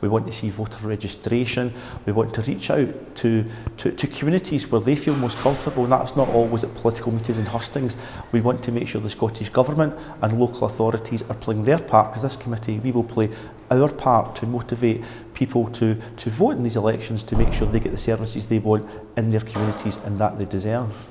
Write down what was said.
We want to see voter registration. We want to reach out to, to, to communities where they feel most comfortable and that's not always at political meetings and hustings. We want to make sure the Scottish Government and local authorities are playing their part, because this committee, we will play our part to motivate people to, to vote in these elections to make sure they get the services they want in their communities and that they deserve.